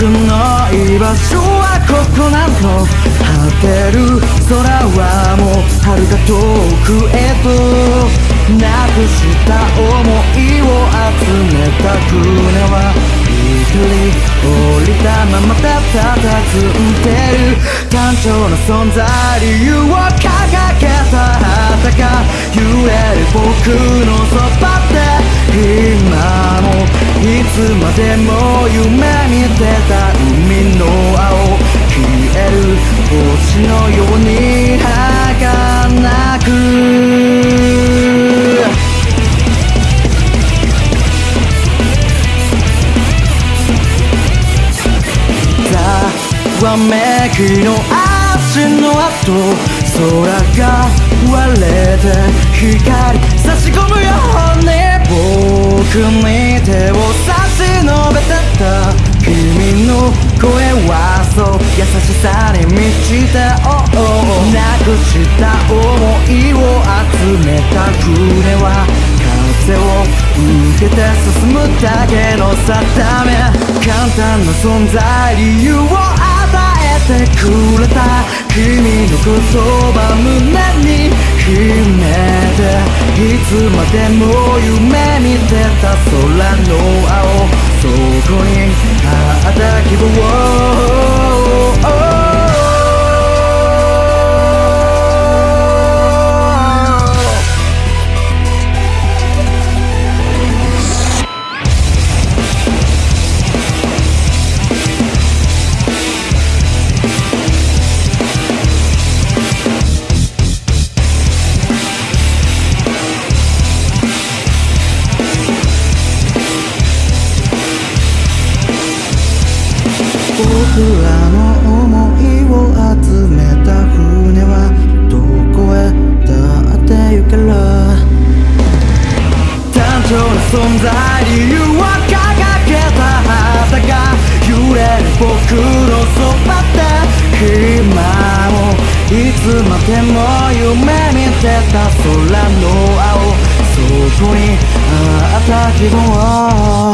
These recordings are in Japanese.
僕の居場所はここなん果てる空はもう遥か遠くへとなくした想いを集めた船は一人降りたままたたたず。んでる単調な存在理由を掲げたあたか揺れる僕のそばで。今もいつまでも夢見てた海の青消える星のように儚く。ざわめきの足の跡空が割れて光差し込むよ。僕に手を差し伸べてた君の声はそう優しさに満ちた、oh oh、なくした想いを集めた船は風を受けて進むだけの定め簡単な存在理由をてくれた君の言葉胸に秘めていつまでも夢見てた空の青そこにあった希望存在理由は掲げた旗が揺れる僕のそばで今をいつまでも夢見てた空の青そこにあった希望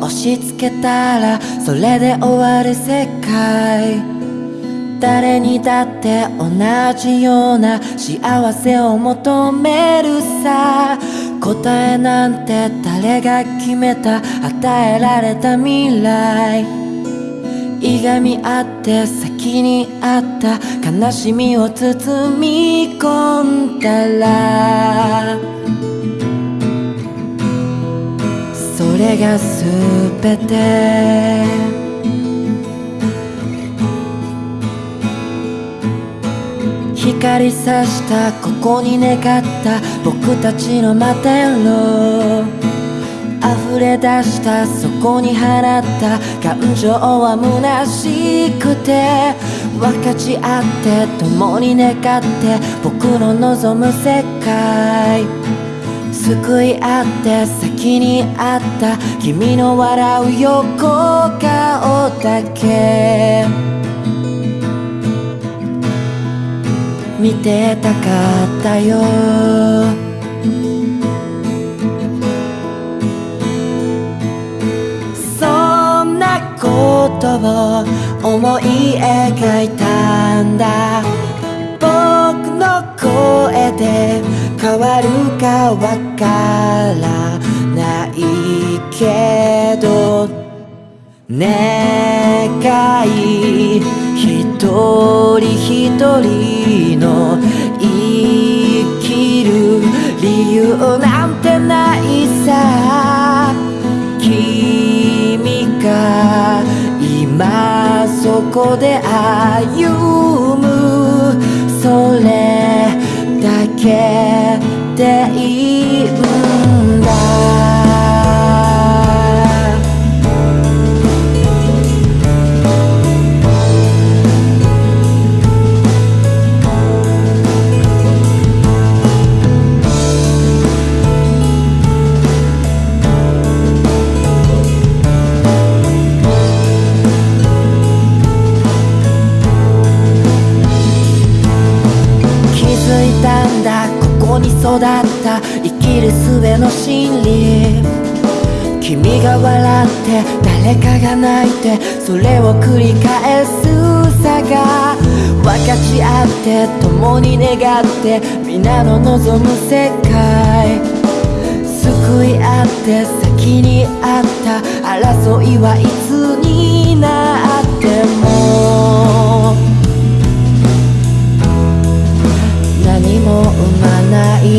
押し付けたらそれで終わる世界。誰にだって同じような幸せを求めるさ。答えなんて誰が決めた与えられた未来。いがみ合って先にあった悲しみを包み込んだられが全て。光さしたここに願った僕たちの摩天楼溢れ出したそこに放った感情は虚しくて分かち合って共に願って僕の望む世界。救い合って先にあった君の笑う横顔だけ。見てたかったよ。そんなことを思い描いたんだ。変わるかわからないけど願い一人一人の生きる理由なんてないさ。君が今そこで歩けていい育った生きる術の真理。君が笑って誰かが泣いてそれを繰り返すさが。分かち合って共に願って皆の望む世界。救い合って先にあった争いはいつになっても。も生まない